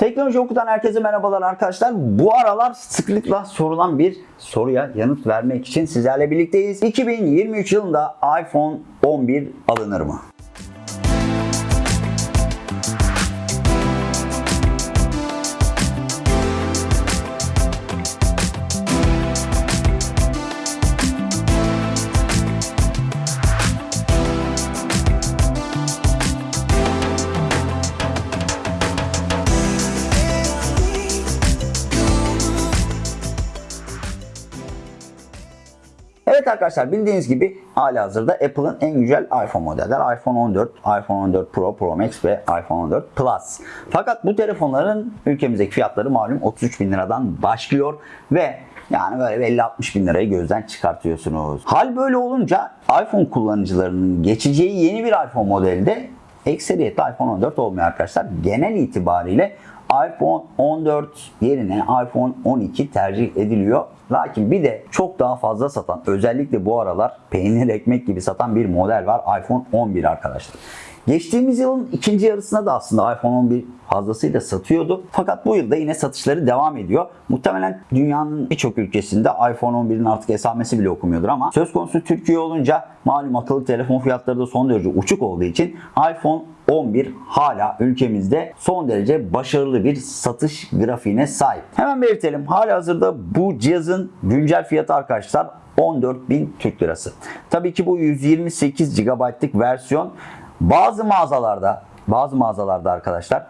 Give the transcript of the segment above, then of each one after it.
Teknoloji okutan herkese merhabalar arkadaşlar. Bu aralar sıklıkla sorulan bir soruya yanıt vermek için sizlerle birlikteyiz. 2023 yılında iPhone 11 alınır mı? Arkadaşlar bildiğiniz gibi hali hazırda Apple'ın en güzel iPhone modeller iPhone 14, iPhone 14 Pro, Pro Max ve iPhone 14 Plus. Fakat bu telefonların ülkemizdeki fiyatları malum 33 bin liradan başlıyor ve yani böyle 50-60 bin lirayı gözden çıkartıyorsunuz. Hal böyle olunca iPhone kullanıcılarının geçeceği yeni bir iPhone modelde ekseriyetle iPhone 14 olmuyor arkadaşlar. Genel itibariyle iPhone 14 yerine iPhone 12 tercih ediliyor. Lakin bir de çok daha fazla satan özellikle bu aralar peynir ekmek gibi satan bir model var iPhone 11 arkadaşlar. Geçtiğimiz yılın ikinci yarısında da aslında iPhone 11 fazlasıyla satıyordu. Fakat bu yılda yine satışları devam ediyor. Muhtemelen dünyanın birçok ülkesinde iPhone 11'in artık esamesi bile okumuyordur ama söz konusu Türkiye olunca malum akıllı telefon fiyatları da son derece uçuk olduğu için iPhone 11 hala ülkemizde son derece başarılı bir satış grafiğine sahip. Hemen belirtelim. Hali hazırda bu cihazın güncel fiyatı arkadaşlar 14.000 Türk Lirası. Tabii ki bu 128 GB'lık versiyon bazı mağazalarda bazı mağazalarda arkadaşlar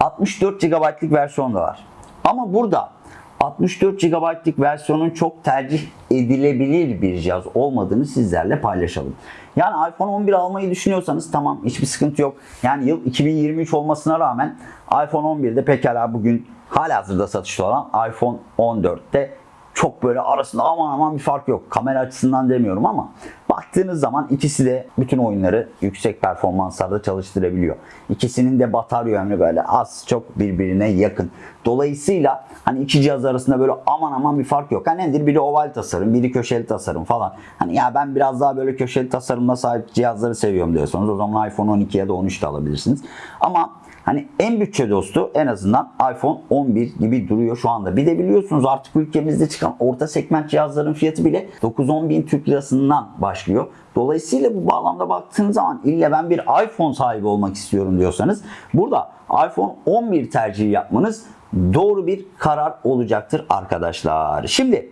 64 GB'lık versiyon da var. Ama burada 64 GB'lık versiyonun çok tercih edilebilir bir cihaz olmadığını sizlerle paylaşalım. Yani iPhone 11 almayı düşünüyorsanız tamam hiçbir sıkıntı yok. Yani yıl 2023 olmasına rağmen iPhone 11'de pekala bugün halihazırda satışta olan iPhone 14'te çok böyle arasında aman aman bir fark yok. Kamera açısından demiyorum ama baktığınız zaman ikisi de bütün oyunları yüksek performanslarda çalıştırabiliyor. İkisinin de batarya ömrü böyle az çok birbirine yakın. Dolayısıyla hani iki cihaz arasında böyle aman aman bir fark yok. Hani nedir? Biri oval tasarım, biri köşeli tasarım falan. Hani ya ben biraz daha böyle köşeli tasarımla sahip cihazları seviyorum diyorsanız o zaman iPhone 12 ya da 13 de alabilirsiniz. Ama Hani en bütçe dostu en azından iPhone 11 gibi duruyor şu anda. Bir de biliyorsunuz artık ülkemizde çıkan orta segment cihazların fiyatı bile 9-10 bin Türk lirasından başlıyor. Dolayısıyla bu bağlamda baktığınız zaman ille ben bir iPhone sahibi olmak istiyorum diyorsanız burada iPhone 11 tercihi yapmanız doğru bir karar olacaktır arkadaşlar. Şimdi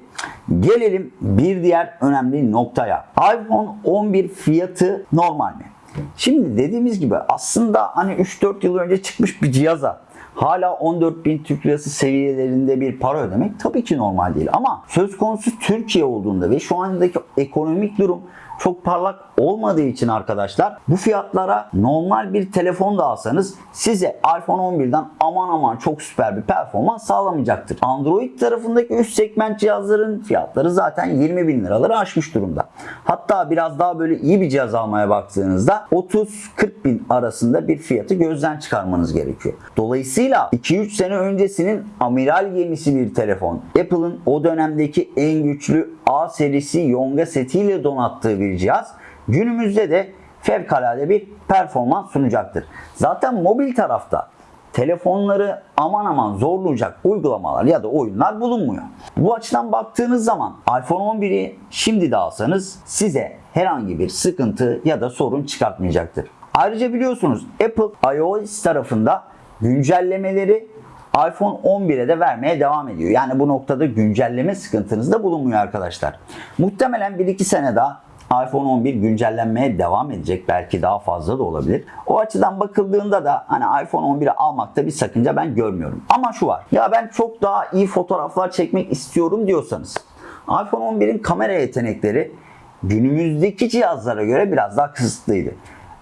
gelelim bir diğer önemli noktaya. iPhone 11 fiyatı normal mi? Şimdi dediğimiz gibi aslında hani 3-4 yıl önce çıkmış bir cihaza hala 14.000 Türk Lirası seviyelerinde bir para ödemek tabii ki normal değil. Ama söz konusu Türkiye olduğunda ve şu andaki ekonomik durum çok parlak olmadığı için arkadaşlar bu fiyatlara normal bir telefon da alsanız size iPhone 11'den aman aman çok süper bir performans sağlamayacaktır. Android tarafındaki üst segment cihazların fiyatları zaten 20 bin liraları aşmış durumda. Hatta biraz daha böyle iyi bir cihaz almaya baktığınızda 30-40 bin arasında bir fiyatı gözden çıkarmanız gerekiyor. Dolayısıyla 2-3 sene öncesinin amiral gemisi bir telefon. Apple'ın o dönemdeki en güçlü A serisi Yonga setiyle donattığı bir cihaz günümüzde de fevkalade bir performans sunacaktır. Zaten mobil tarafta telefonları aman aman zorlayacak uygulamalar ya da oyunlar bulunmuyor. Bu açıdan baktığınız zaman iPhone 11'i şimdi de alsanız size herhangi bir sıkıntı ya da sorun çıkartmayacaktır. Ayrıca biliyorsunuz Apple iOS tarafında güncellemeleri iPhone 11'e de vermeye devam ediyor. Yani bu noktada güncelleme sıkıntınız da bulunmuyor arkadaşlar. Muhtemelen 1-2 sene daha iPhone 11 güncellenmeye devam edecek. Belki daha fazla da olabilir. O açıdan bakıldığında da hani iPhone 11'i almakta bir sakınca ben görmüyorum. Ama şu var. Ya ben çok daha iyi fotoğraflar çekmek istiyorum diyorsanız iPhone 11'in kamera yetenekleri günümüzdeki cihazlara göre biraz daha kısıtlıydı.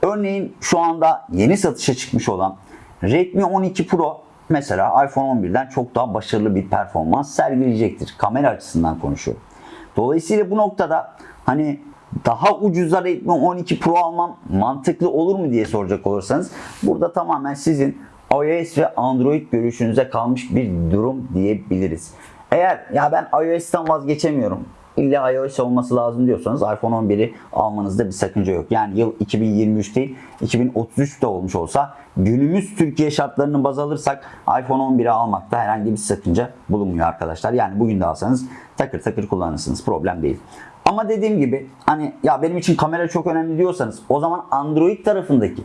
Örneğin şu anda yeni satışa çıkmış olan Redmi 12 Pro mesela iPhone 11'den çok daha başarılı bir performans sergileyecektir. Kamera açısından konuşuyorum. Dolayısıyla bu noktada hani daha ucuza Redmi 12 Pro almam mantıklı olur mu diye soracak olursanız burada tamamen sizin iOS ve Android görüşünüze kalmış bir durum diyebiliriz. Eğer ya ben iOS'tan vazgeçemiyorum. illa iOS olması lazım diyorsanız iPhone 11'i almanızda bir sakınca yok. Yani yıl 2023 değil 2033 de olmuş olsa günümüz Türkiye şartlarını baz alırsak iPhone 11'i almakta herhangi bir sakınca bulunmuyor arkadaşlar. Yani bugün de alsanız takır takır kullanırsınız. Problem değil. Ama dediğim gibi hani ya benim için kamera çok önemli diyorsanız o zaman Android tarafındaki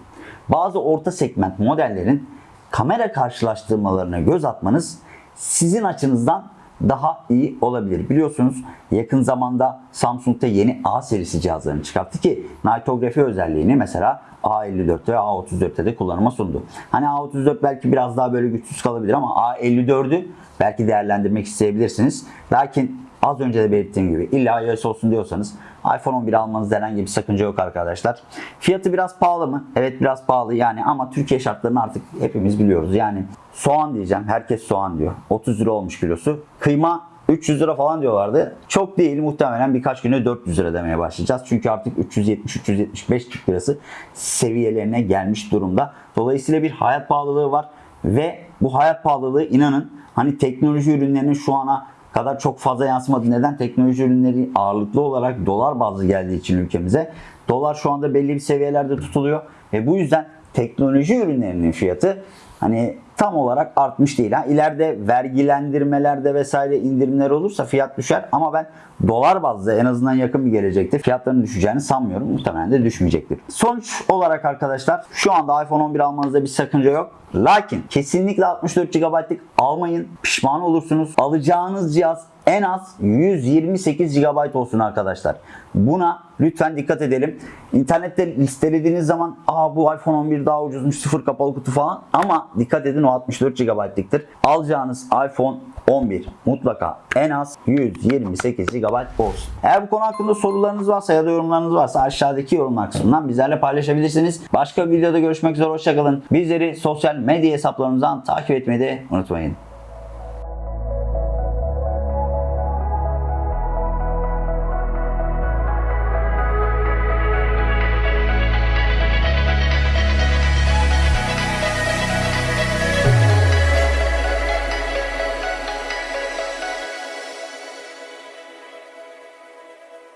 bazı orta segment modellerin kamera karşılaştırmalarına göz atmanız sizin açınızdan daha iyi olabilir. Biliyorsunuz yakın zamanda Samsung'da yeni A serisi cihazlarını çıkarttı ki nitografi özelliğini mesela A54 ve A34'te de kullanıma sundu. Hani A34 belki biraz daha böyle güçsüz kalabilir ama A54'ü belki değerlendirmek isteyebilirsiniz. Lakin az önce de belirttiğim gibi illa iOS olsun diyorsanız iPhone 11 almanızda herhangi bir sakınca yok arkadaşlar. Fiyatı biraz pahalı mı? Evet biraz pahalı yani ama Türkiye şartlarını artık hepimiz biliyoruz. Yani soğan diyeceğim. Herkes soğan diyor. 30 lira olmuş kilosu. Kıyma 300 lira falan diyorlardı. Çok değil muhtemelen birkaç güne 400 lira demeye başlayacağız. Çünkü artık 370-375 Türk lirası seviyelerine gelmiş durumda. Dolayısıyla bir hayat pahalılığı var ve bu hayat pahalılığı inanın hani teknoloji ürünlerinin şu ana kadar çok fazla yansımadı. Neden? Teknoloji ürünleri ağırlıklı olarak dolar bazlı geldiği için ülkemize. Dolar şu anda belli bir seviyelerde tutuluyor ve bu yüzden teknoloji ürünlerinin fiyatı hani tam olarak artmış değil. Ha, ileride vergilendirmelerde vesaire indirimler olursa fiyat düşer ama ben dolar bazlı en azından yakın bir gelecekte fiyatların düşeceğini sanmıyorum. Muhtemelen de düşmeyecektir. Sonuç olarak arkadaşlar şu anda iPhone 11 almanızda bir sakınca yok. Lakin kesinlikle 64 GB'lık almayın. Pişman olursunuz. Alacağınız cihaz en az 128 GB olsun arkadaşlar. Buna lütfen dikkat edelim. İnternette listelediğiniz zaman aa bu iPhone 11 daha ucuzmuş sıfır kapalı kutu falan ama dikkat edin o 64 GB'lıktır. Alacağınız iPhone 11 mutlaka en az 128 GB olsun. Eğer bu konu hakkında sorularınız varsa ya da yorumlarınız varsa aşağıdaki yorumlar kısmından bizlerle paylaşabilirsiniz. Başka bir videoda görüşmek üzere hoşçakalın. Bizleri sosyal medya hesaplarımızdan takip etmeyi de unutmayın.